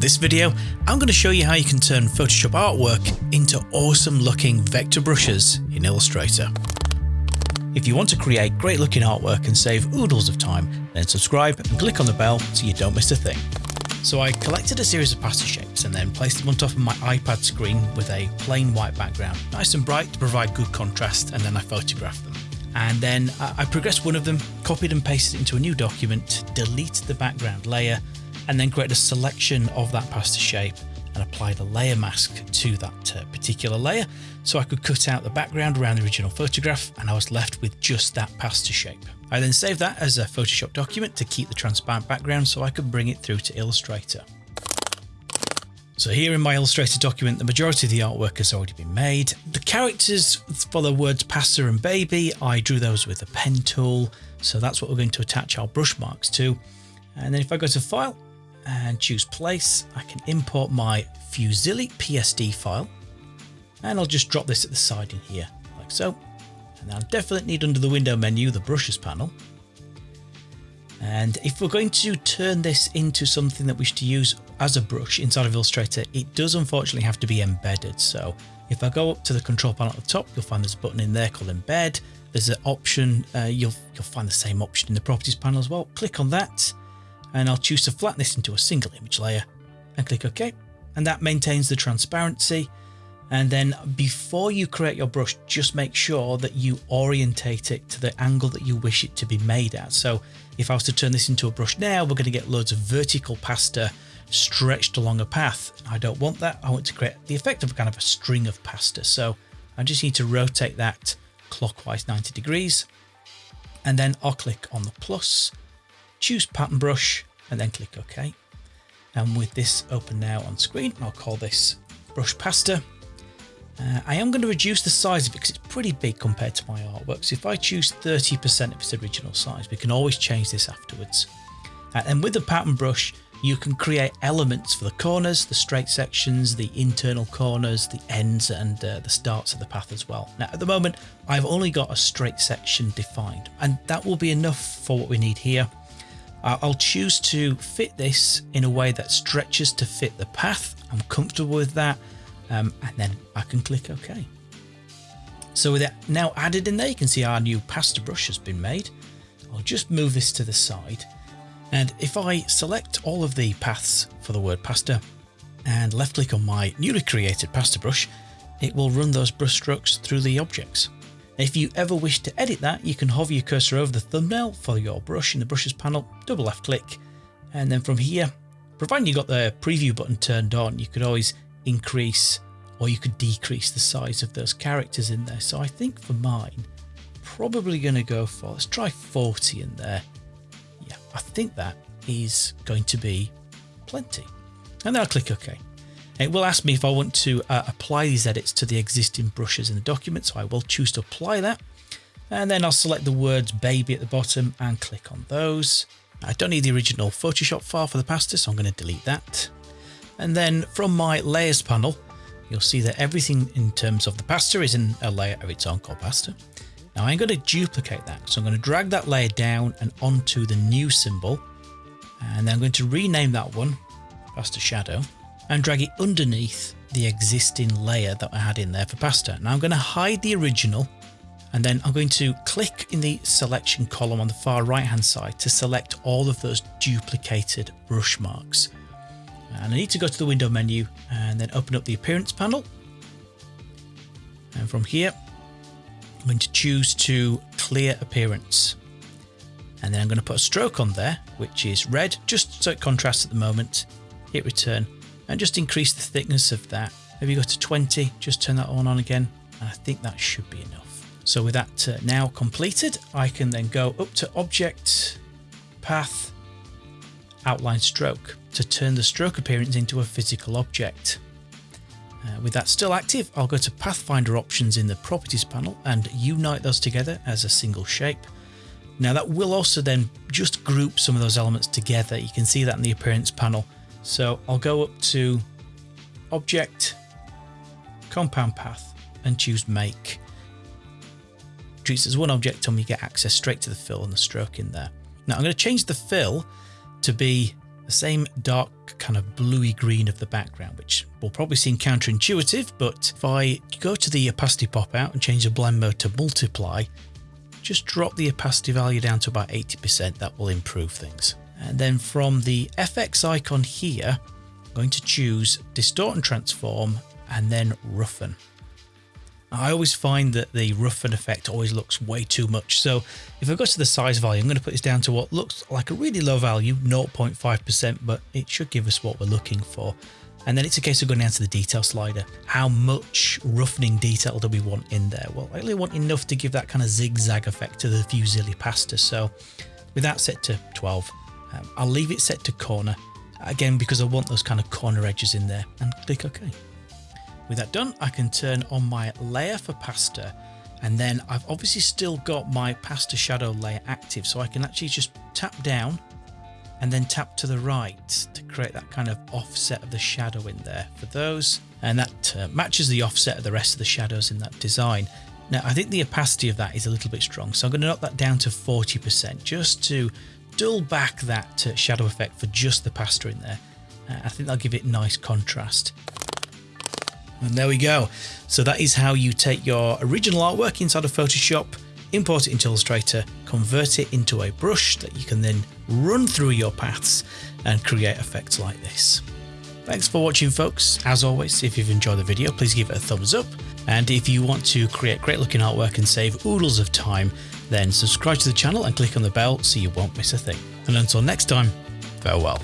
In this video, I'm going to show you how you can turn Photoshop artwork into awesome looking vector brushes in Illustrator. If you want to create great looking artwork and save oodles of time, then subscribe and click on the bell so you don't miss a thing. So I collected a series of pasta shapes and then placed them on top of my iPad screen with a plain white background, nice and bright to provide good contrast, and then I photographed them. And then uh, I progressed one of them, copied and pasted it into a new document, deleted the background layer, and then created a selection of that pasta shape and applied a layer mask to that uh, particular layer so I could cut out the background around the original photograph and I was left with just that pasta shape. I then saved that as a Photoshop document to keep the transparent background so I could bring it through to Illustrator. So here in my Illustrator document, the majority of the artwork has already been made. The characters for the words pasta and baby, I drew those with a pen tool. So that's what we're going to attach our brush marks to. And then if I go to file and choose place, I can import my Fusilli PSD file. And I'll just drop this at the side in here, like so. And I'll definitely need under the window menu, the brushes panel. And if we're going to turn this into something that we to use as a brush inside of Illustrator, it does unfortunately have to be embedded. So if I go up to the control panel at the top, you'll find there's a button in there called embed. There's an option, uh, you'll, you'll find the same option in the properties panel as well. Click on that and I'll choose to flatten this into a single image layer and click OK. And that maintains the transparency. And then before you create your brush, just make sure that you orientate it to the angle that you wish it to be made at. So if I was to turn this into a brush now, we're going to get loads of vertical pasta stretched along a path. I don't want that. I want to create the effect of kind of a string of pasta. So I just need to rotate that clockwise 90 degrees. And then I'll click on the plus, choose pattern brush, and then click OK. And with this open now on screen, I'll call this brush pasta. Uh, I am going to reduce the size of it because it's pretty big compared to my artwork. So if I choose 30% of its original size, we can always change this afterwards. Uh, and with the pattern brush, you can create elements for the corners, the straight sections, the internal corners, the ends and uh, the starts of the path as well. Now at the moment I've only got a straight section defined and that will be enough for what we need here. I'll choose to fit this in a way that stretches to fit the path. I'm comfortable with that um, and then I can click OK. So with it now added in there you can see our new pasta brush has been made. I'll just move this to the side and if I select all of the paths for the word pasta and left click on my newly created pasta brush, it will run those brush strokes through the objects. If you ever wish to edit that, you can hover your cursor over the thumbnail for your brush in the brushes panel, double left click, and then from here, providing you got the preview button turned on, you could always increase or you could decrease the size of those characters in there. So I think for mine, probably going to go for, let's try 40 in there yeah, I think that is going to be plenty. And then I'll click OK. It will ask me if I want to uh, apply these edits to the existing brushes in the document, so I will choose to apply that. And then I'll select the words baby at the bottom and click on those. I don't need the original Photoshop file for the pasta, so I'm going to delete that. And then from my layers panel, you'll see that everything in terms of the pasta is in a layer of its own called pasta. Now I'm going to duplicate that. So I'm going to drag that layer down and onto the new symbol. And then I'm going to rename that one pasta shadow and drag it underneath the existing layer that I had in there for pasta. Now I'm going to hide the original and then I'm going to click in the selection column on the far right hand side to select all of those duplicated brush marks. And I need to go to the window menu and then open up the appearance panel. And from here, I'm going to choose to clear appearance. And then I'm going to put a stroke on there, which is red, just so it contrasts at the moment. Hit return and just increase the thickness of that. Maybe go to 20, just turn that on on again. And I think that should be enough. So with that uh, now completed, I can then go up to object, path, outline stroke to turn the stroke appearance into a physical object. Uh, with that still active, I'll go to Pathfinder options in the properties panel and unite those together as a single shape. Now that will also then just group some of those elements together. You can see that in the appearance panel. So I'll go up to object, compound path and choose make. Treats as one object and we get access straight to the fill and the stroke in there. Now I'm going to change the fill to be the same dark kind of bluey green of the background, which will probably seem counterintuitive, but if I go to the opacity pop out and change the blend mode to multiply, just drop the opacity value down to about 80%, that will improve things. And then from the FX icon here, I'm going to choose distort and transform and then roughen. I always find that the roughen effect always looks way too much. So if I go to the size value, I'm going to put this down to what looks like a really low value, 0.5%, but it should give us what we're looking for. And then it's a case of going down to the detail slider. How much roughening detail do we want in there? Well, I only want enough to give that kind of zigzag effect to the fusilli pasta. So with that set to 12, um, I'll leave it set to corner again because I want those kind of corner edges in there and click OK. With that done, I can turn on my layer for pasta and then I've obviously still got my pasta shadow layer active so I can actually just tap down and then tap to the right to create that kind of offset of the shadow in there for those and that uh, matches the offset of the rest of the shadows in that design. Now I think the opacity of that is a little bit strong so I'm going to knock that down to 40% just to dull back that uh, shadow effect for just the pasta in there. Uh, I think that'll give it nice contrast. And there we go. So that is how you take your original artwork inside of Photoshop, import it into Illustrator, convert it into a brush that you can then run through your paths and create effects like this. Thanks for watching folks. As always, if you've enjoyed the video, please give it a thumbs up. And if you want to create great looking artwork and save oodles of time, then subscribe to the channel and click on the bell so you won't miss a thing. And until next time, farewell.